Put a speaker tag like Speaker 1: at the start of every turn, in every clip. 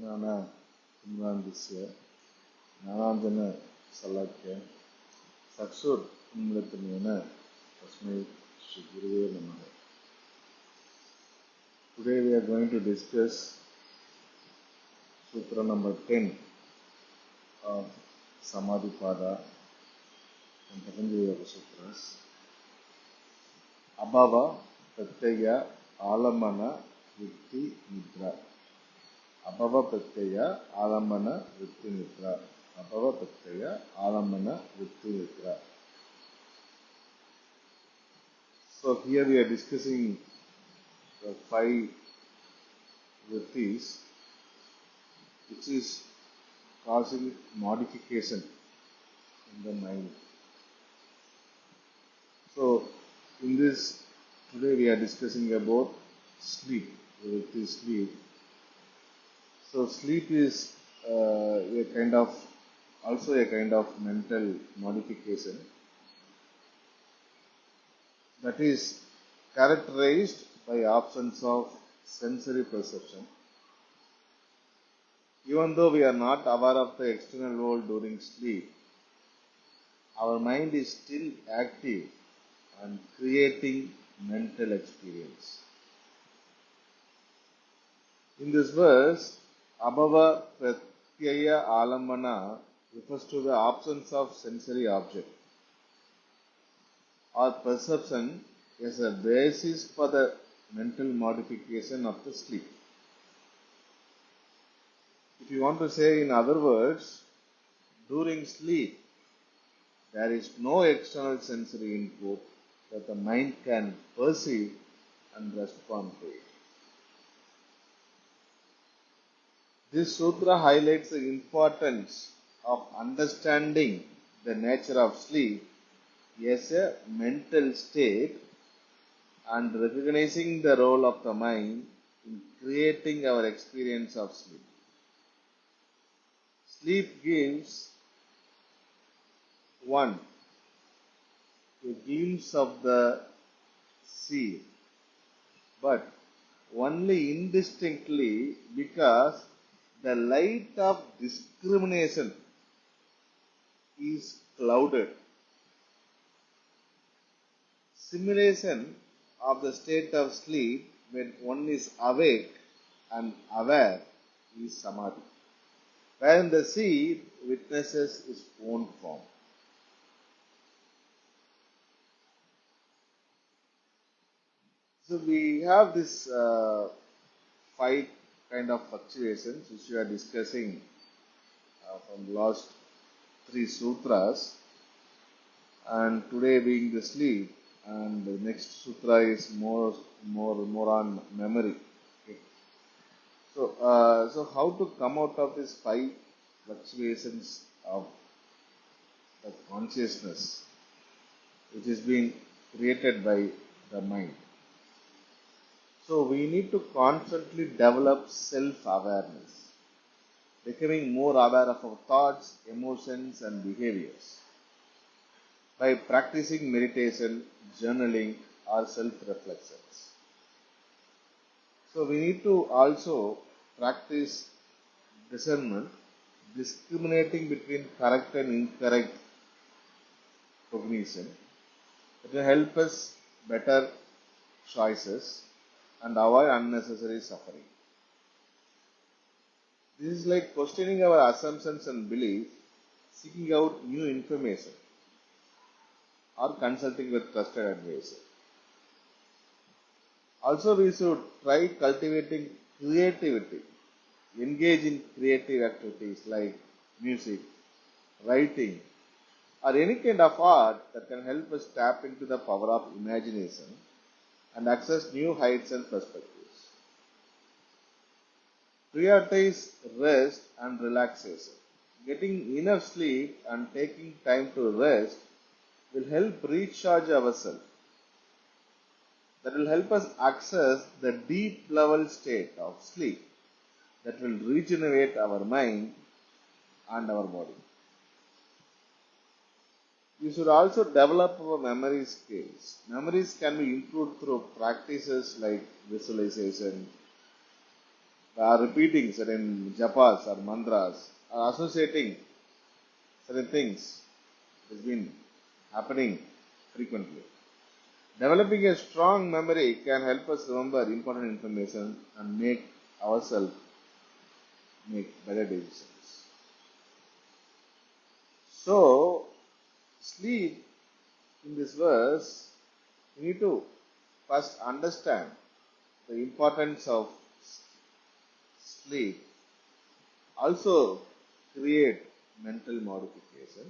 Speaker 1: ஞான இம்ராந்திசிய ஞானாஞ்சன சல்லாக்கிய சக்சூர் உம்லத்தனியன தஸ்மை ஸ்ரீ குருவே நமக Today we are going to discuss Sutra number 10 of Samadhipada and Patanjali Yoga Sutras. Abhava, Pratyaya, Alamana, Vitti, Nidra. Alamana Vritti Nidra. Abhava Pratyaya Alamana Vritti Nidra. So here we are discussing the five vrittis which is causing modification in the mind. So in this today we are discussing about sleep, vritti sleep. So sleep is uh, a kind of also a kind of mental modification that is characterized by absence of sensory perception. Even though we are not aware of the external world during sleep, our mind is still active and creating mental experience. In this verse, Abhava Pratyaya Alamana refers to the absence of sensory object or perception as a basis for the mental modification of the sleep. If you want to say in other words, during sleep, there is no external sensory input that the mind can perceive and respond to it. This sutra highlights the importance of understanding the nature of sleep as a mental state and recognizing the role of the mind in creating our experience of sleep. Sleep gives one a glimpse of the sea, but only indistinctly because the light of discrimination is clouded. Simulation of the state of sleep when one is awake and aware is samadhi, wherein the sea witnesses its own form. So we have this uh, five kind of fluctuations which we are discussing uh, from last three sutras, and today being the sleep, and the next sutra is more more more on memory. Okay. So uh, so how to come out of these five fluctuations of, of consciousness, which is being created by the mind. So we need to constantly develop self-awareness, becoming more aware of our thoughts, emotions, and behaviors by practicing meditation, journaling, or self reflections. So, we need to also practice discernment, discriminating between correct and incorrect cognition. It will help us better choices and avoid unnecessary suffering. This is like questioning our assumptions and beliefs, seeking out new information or consulting with trusted advisor. Also, we should try cultivating creativity, engage in creative activities like music, writing, or any kind of art that can help us tap into the power of imagination and access new heights and perspectives. Prioritize rest and relaxation. Getting enough sleep and taking time to rest will help recharge ourselves. That will help us access the deep level state of sleep that will regenerate our mind and our body. We should also develop our memory skills. Memories can be improved through practices like visualization, are repeating certain japas or mantras, or associating certain things. Has been happening frequently. Developing a strong memory can help us remember important information and make ourselves make better decisions. So, sleep in this verse, we need to first understand the importance of sleep. Also, create mental modification.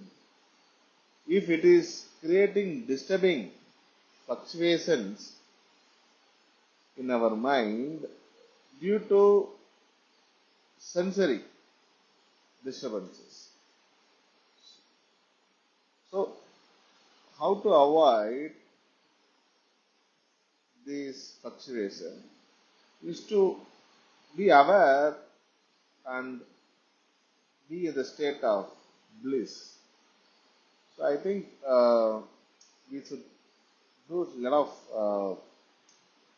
Speaker 1: If it is creating disturbing fluctuations in our mind due to sensory disturbances. So, how to avoid this fluctuation is to be aware and be in the state of bliss. So I think uh, we should do a lot of uh,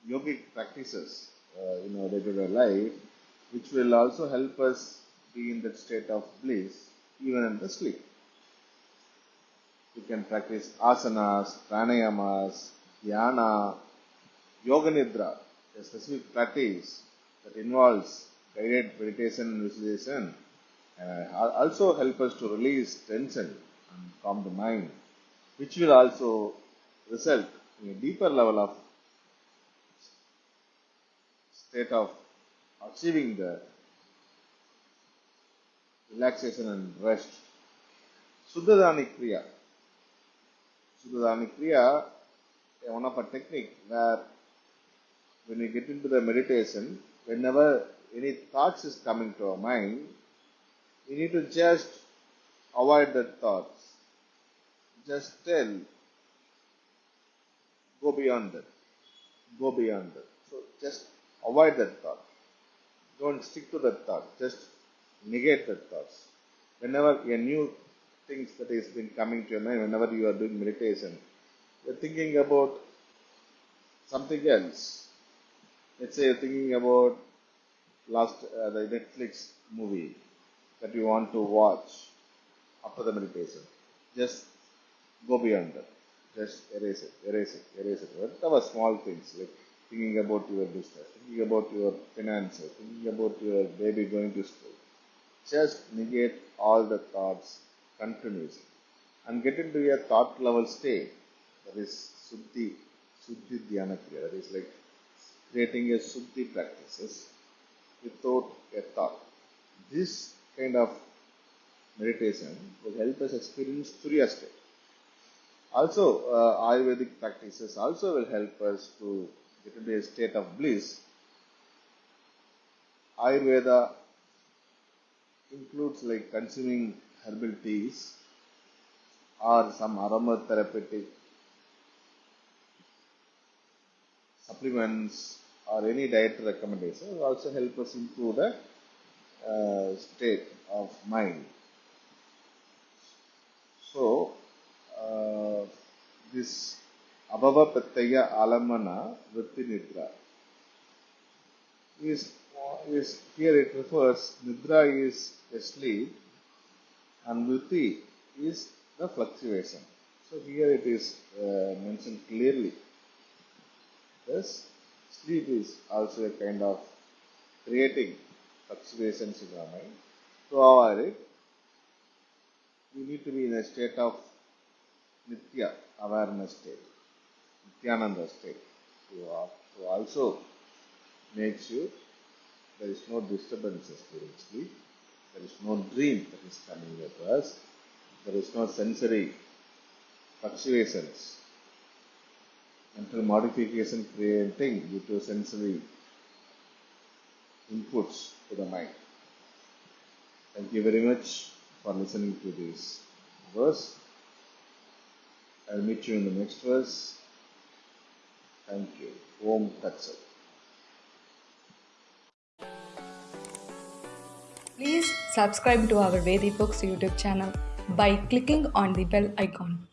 Speaker 1: yogic practices uh, in our regular life, which will also help us be in that state of bliss even in the sleep. You can practice asanas, pranayamas, dhyana, yoga nidra, a specific practice that involves guided meditation and visualization uh, also help us to release tension and calm the mind, which will also result in a deeper level of state of achieving the relaxation and rest. Suddhadani Kriya. Suddhadani Kriya, one of a technique where when we get into the meditation, whenever any thoughts is coming to our mind, we need to just avoid that thoughts. Just tell, go beyond that. Go beyond that. So just avoid that thought. Don't stick to that thought. Just negate that thoughts. Whenever a new things that is been coming to your mind, whenever you are doing meditation, you're thinking about something else. Let's say you're thinking about last uh, the Netflix movie that you want to watch after the meditation. Just go beyond that. Just erase it, erase it, erase it. Whatever small things like thinking about your business, thinking about your finances, thinking about your baby going to school. Just negate all the thoughts continuously and get into a thought level state that is Suddhi, Suddhi Dhyana Kriya. That is like creating a Suddhi practices without a thought. This kind of meditation will help us experience Turiya state. Also, uh, Ayurvedic practices also will help us to get into a state of bliss. Ayurveda includes like consuming herbal teas or some aromatherapeutic supplements or any diet recommendation will also help us improve the uh, state of mind. So, uh, this Abhava Pratyaya Alamana Vritti Nidra is, is here it refers Nidra is a sleep and Vritti is the fluctuation. So here it is uh, mentioned clearly. Thus, sleep is also a kind of creating fluctuations in our mind. To avoid it, we need to be in a state of Nitya awareness state, Nityananda state, to, uh, to also make sure there is no disturbances during sleep, there is no dream that is coming at us, there is no sensory fluctuations, mental modification creating due to sensory inputs to the mind. Thank you very much for listening to this verse. I'll meet you in the next verse. Thank you. Om Tat Sat.
Speaker 2: Please subscribe to our Vedi Books YouTube channel by clicking on the bell icon.